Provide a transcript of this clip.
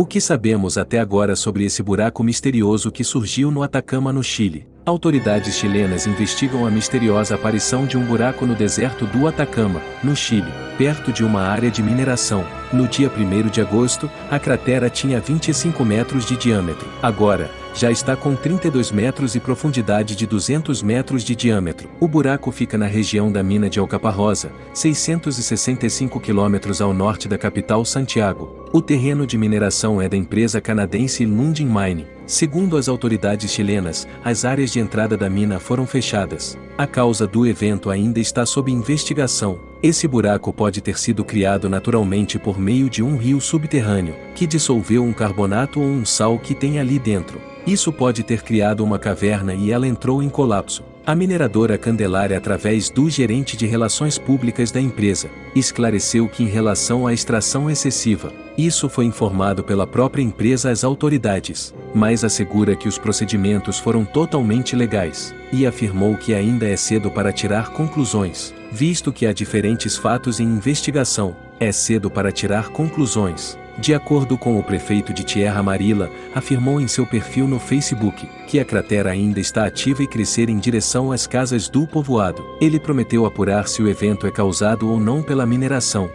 O que sabemos até agora sobre esse buraco misterioso que surgiu no Atacama, no Chile? Autoridades chilenas investigam a misteriosa aparição de um buraco no deserto do Atacama, no Chile, perto de uma área de mineração. No dia 1 de agosto, a cratera tinha 25 metros de diâmetro. Agora, já está com 32 metros e profundidade de 200 metros de diâmetro. O buraco fica na região da mina de Alcaparrosa, 665 quilômetros ao norte da capital Santiago. O terreno de mineração é da empresa canadense Lundin Mine. Segundo as autoridades chilenas, as áreas de entrada da mina foram fechadas. A causa do evento ainda está sob investigação. Esse buraco pode ter sido criado naturalmente por meio de um rio subterrâneo, que dissolveu um carbonato ou um sal que tem ali dentro. Isso pode ter criado uma caverna e ela entrou em colapso. A mineradora Candelária, através do gerente de relações públicas da empresa, esclareceu que em relação à extração excessiva, isso foi informado pela própria empresa às autoridades, mas assegura que os procedimentos foram totalmente legais, e afirmou que ainda é cedo para tirar conclusões, visto que há diferentes fatos em investigação, é cedo para tirar conclusões. De acordo com o prefeito de Tierra Amarilla, afirmou em seu perfil no Facebook que a cratera ainda está ativa e crescer em direção às casas do povoado. Ele prometeu apurar se o evento é causado ou não pela mineração,